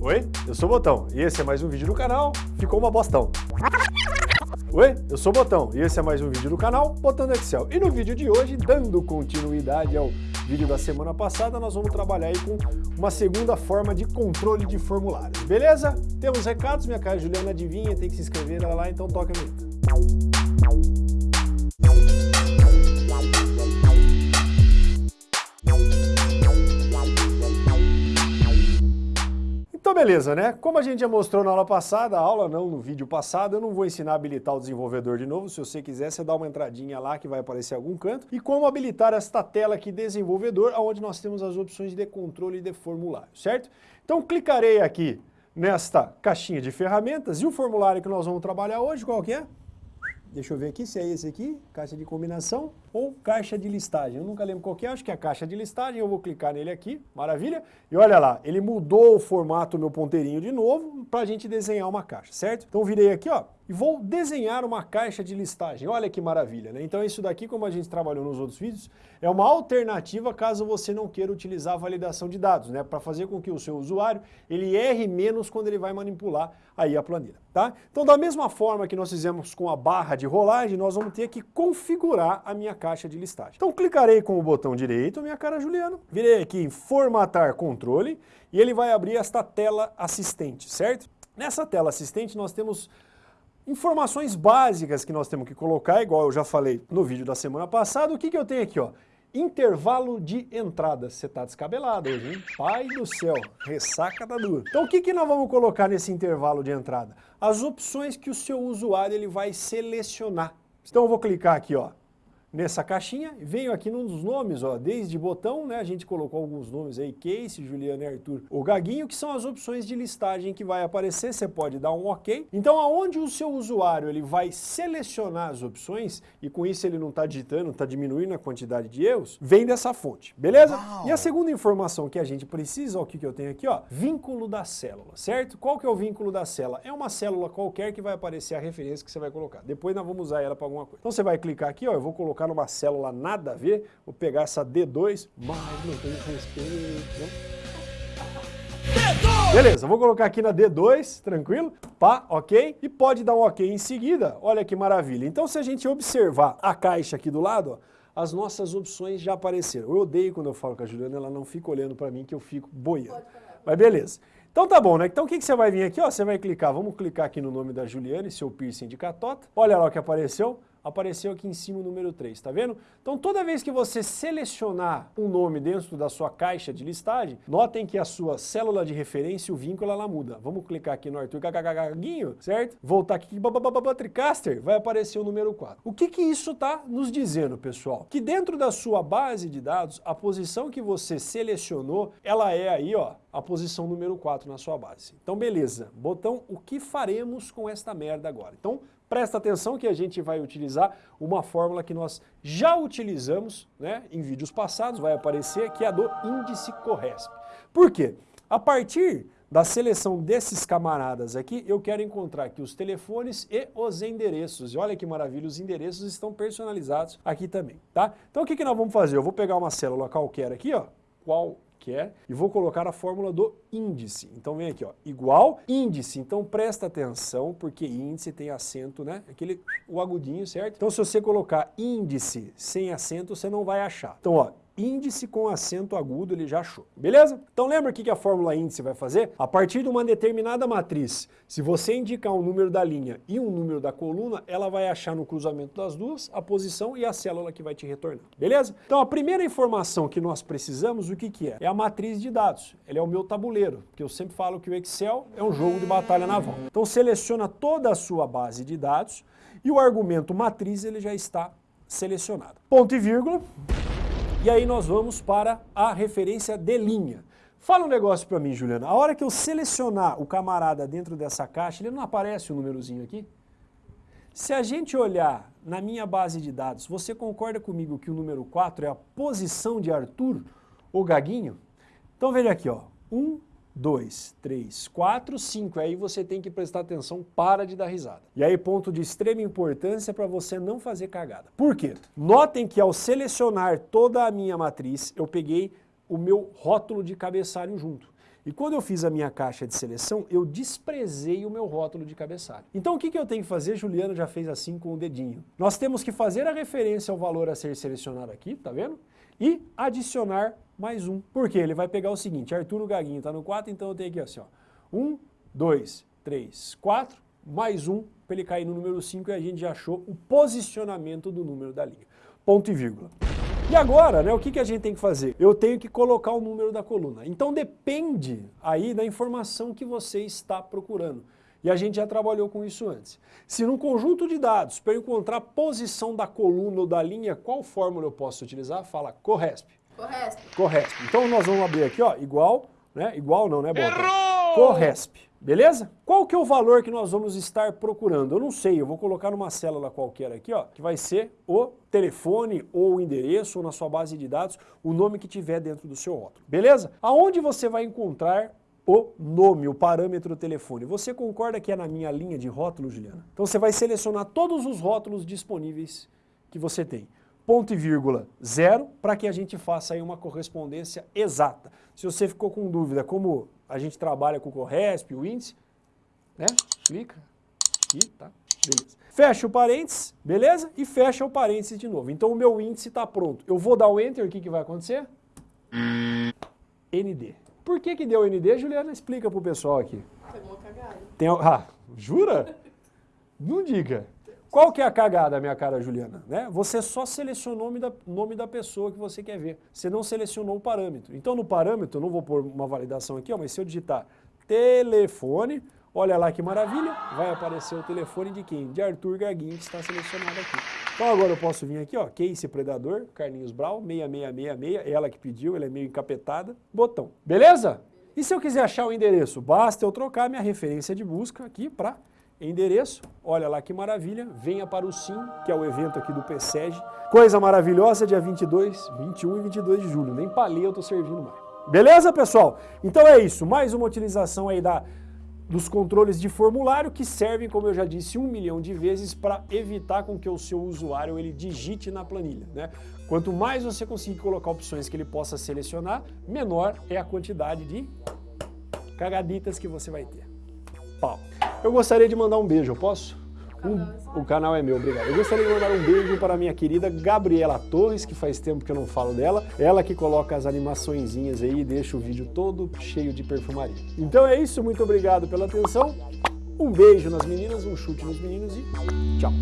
Oi, eu sou o Botão e esse é mais um vídeo do canal Ficou uma Bostão. Oi, eu sou o Botão e esse é mais um vídeo do canal Botando Excel. E no vídeo de hoje, dando continuidade ao vídeo da semana passada, nós vamos trabalhar aí com uma segunda forma de controle de formulários, beleza? Temos recados, minha cara Juliana adivinha, tem que se inscrever lá, então toca a vinheta. Então beleza, né? Como a gente já mostrou na aula passada, a aula não, no vídeo passado, eu não vou ensinar a habilitar o desenvolvedor de novo, se você quiser, você dá uma entradinha lá que vai aparecer algum canto, e como habilitar esta tela aqui, desenvolvedor, onde nós temos as opções de controle de formulário, certo? Então clicarei aqui nesta caixinha de ferramentas, e o formulário que nós vamos trabalhar hoje, qual que é? Deixa eu ver aqui se é esse aqui, caixa de combinação ou caixa de listagem. Eu nunca lembro qual que é, acho que é a caixa de listagem, eu vou clicar nele aqui, maravilha. E olha lá, ele mudou o formato, meu ponteirinho de novo, para a gente desenhar uma caixa, certo? Então virei aqui, ó, e vou desenhar uma caixa de listagem. Olha que maravilha, né? Então isso daqui, como a gente trabalhou nos outros vídeos, é uma alternativa caso você não queira utilizar a validação de dados, né? Para fazer com que o seu usuário, ele erre menos quando ele vai manipular aí a planilha, tá? Então da mesma forma que nós fizemos com a barra de rolagem, nós vamos ter que configurar a minha caixa de listagem. Então clicarei com o botão direito, minha cara Juliano, virei aqui em formatar controle e ele vai abrir esta tela assistente, certo? Nessa tela assistente nós temos informações básicas que nós temos que colocar, igual eu já falei no vídeo da semana passada. O que, que eu tenho aqui? Ó? Intervalo de entrada. Você está descabelado hoje, hein? Pai do céu, ressaca da dura. Então o que, que nós vamos colocar nesse intervalo de entrada? As opções que o seu usuário ele vai selecionar. Então eu vou clicar aqui, ó, nessa caixinha, venho aqui nos nomes, ó, desde botão, né, a gente colocou alguns nomes aí, Case, Juliana e Arthur, o Gaguinho, que são as opções de listagem que vai aparecer, você pode dar um OK. Então, aonde o seu usuário ele vai selecionar as opções, e com isso ele não está digitando, está diminuindo a quantidade de erros, vem dessa fonte, beleza? Uau. E a segunda informação que a gente precisa, ó, o que, que eu tenho aqui, ó, vínculo da célula, certo? Qual que é o vínculo da célula? É uma célula qualquer que vai aparecer a referência que você vai colocar. Depois nós vamos usar ela para alguma coisa. Então você vai clicar aqui, ó, eu vou colocar colocar numa célula nada a ver, vou pegar essa D2, mas não tem respeito, né? Beleza, vou colocar aqui na D2, tranquilo? Pá, ok? E pode dar um ok em seguida, olha que maravilha. Então se a gente observar a caixa aqui do lado, ó, as nossas opções já apareceram. Eu odeio quando eu falo com a Juliana, ela não fica olhando para mim que eu fico boiando. Mas beleza. Então tá bom, né? Então o que, que você vai vir aqui? Ó, você vai clicar, vamos clicar aqui no nome da Juliana, seu piercing de catota. Olha lá o que apareceu apareceu aqui em cima o número 3, tá vendo? Então toda vez que você selecionar um nome dentro da sua caixa de listagem, notem que a sua célula de referência, o vínculo, ela muda. Vamos clicar aqui no Arthur Gagagaguinho, certo? Voltar aqui, Tricaster, vai aparecer o número 4. O que que isso está nos dizendo, pessoal? Que dentro da sua base de dados, a posição que você selecionou, ela é aí, ó, a posição número 4 na sua base. Então beleza, botão, o que faremos com esta merda agora? Então presta atenção que a gente vai utilizar uma fórmula que nós já utilizamos né, em vídeos passados, vai aparecer, que é a do índice Corresp. Por quê? A partir da seleção desses camaradas aqui, eu quero encontrar aqui os telefones e os endereços. E olha que maravilha, os endereços estão personalizados aqui também, tá? Então o que, que nós vamos fazer? Eu vou pegar uma célula qualquer aqui, ó, qual quer, e vou colocar a fórmula do índice. Então vem aqui, ó, igual índice. Então presta atenção, porque índice tem acento, né? Aquele, o agudinho, certo? Então se você colocar índice sem acento, você não vai achar. Então, ó, índice com acento agudo, ele já achou. Beleza? Então lembra o que a fórmula índice vai fazer? A partir de uma determinada matriz, se você indicar um número da linha e um número da coluna, ela vai achar no cruzamento das duas a posição e a célula que vai te retornar. Beleza? Então a primeira informação que nós precisamos, o que, que é? É a matriz de dados. Ele é o meu tabuleiro, porque eu sempre falo que o Excel é um jogo de batalha naval. Então seleciona toda a sua base de dados e o argumento matriz ele já está selecionado. Ponto e vírgula. E aí nós vamos para a referência de linha. Fala um negócio para mim, Juliana. A hora que eu selecionar o camarada dentro dessa caixa, ele não aparece o númerozinho aqui? Se a gente olhar na minha base de dados, você concorda comigo que o número 4 é a posição de Arthur, ou Gaguinho? Então veja aqui, ó. 1, 2, 3, 4, 5. Aí você tem que prestar atenção, para de dar risada. E aí ponto de extrema importância para você não fazer cagada. Por quê? Notem que ao selecionar toda a minha matriz, eu peguei o meu rótulo de cabeçalho junto. E quando eu fiz a minha caixa de seleção, eu desprezei o meu rótulo de cabeçalho. Então o que, que eu tenho que fazer? Juliano já fez assim com o dedinho. Nós temos que fazer a referência ao valor a ser selecionado aqui, tá vendo? E adicionar mais um. Por quê? Ele vai pegar o seguinte, Arturo Gaguinho está no 4, então eu tenho aqui assim, ó. 1, 2, 3, 4, mais um, para ele cair no número 5 e a gente já achou o posicionamento do número da linha. Ponto e vírgula. E agora, né, o que, que a gente tem que fazer? Eu tenho que colocar o número da coluna. Então depende aí da informação que você está procurando. E a gente já trabalhou com isso antes. Se num conjunto de dados, para eu encontrar a posição da coluna ou da linha, qual fórmula eu posso utilizar? Fala Corresp. Corresp. Corresp. Então nós vamos abrir aqui, ó, igual, né? Igual não, né, Bota? Errou! Corresp. Beleza? Qual que é o valor que nós vamos estar procurando? Eu não sei, eu vou colocar numa célula qualquer aqui, ó, que vai ser o telefone ou o endereço ou na sua base de dados, o nome que tiver dentro do seu rótulo. Beleza? Aonde você vai encontrar o nome, o parâmetro telefone. Você concorda que é na minha linha de rótulo, Juliana? Então você vai selecionar todos os rótulos disponíveis que você tem. Ponto e vírgula zero, para que a gente faça aí uma correspondência exata. Se você ficou com dúvida como a gente trabalha com o Corresp, o índice, né? Clica aqui, tá? Beleza. Fecha o parênteses, beleza? E fecha o parênteses de novo. Então o meu índice está pronto. Eu vou dar o Enter, o que, que vai acontecer? ND. Por que que deu ND, Juliana? Explica pro pessoal aqui. Foi uma cagada. Tem, ah, jura? Não diga. Qual que é a cagada, minha cara Juliana? Né? Você só selecionou o nome da, nome da pessoa que você quer ver. Você não selecionou o parâmetro. Então no parâmetro, eu não vou pôr uma validação aqui, ó, mas se eu digitar telefone, olha lá que maravilha, vai aparecer o telefone de quem? De Arthur Gaguinho, que está selecionado aqui. Então agora eu posso vir aqui, ó, Case Predador, Carlinhos Brau, 6666, ela que pediu, ela é meio encapetada, botão. Beleza? E se eu quiser achar o endereço? Basta eu trocar minha referência de busca aqui para endereço. Olha lá que maravilha, venha para o SIM, que é o evento aqui do PSEG. Coisa maravilhosa, dia 22, 21 e 22 de julho. Nem palê eu tô servindo mais. Beleza, pessoal? Então é isso, mais uma utilização aí da, dos controles de formulário que servem, como eu já disse, um milhão de vezes para evitar com que o seu usuário ele digite na planilha. Né? Quanto mais você conseguir colocar opções que ele possa selecionar, menor é a quantidade de cagaditas que você vai ter. Pau. Eu gostaria de mandar um beijo, eu posso? Um- o canal é meu, obrigado. Eu gostaria de mandar um beijo para a minha querida Gabriela Torres, que faz tempo que eu não falo dela. Ela que coloca as animaçõezinhas aí e deixa o vídeo todo cheio de perfumaria. Então é isso, muito obrigado pela atenção. Um beijo nas meninas, um chute nos meninos e tchau.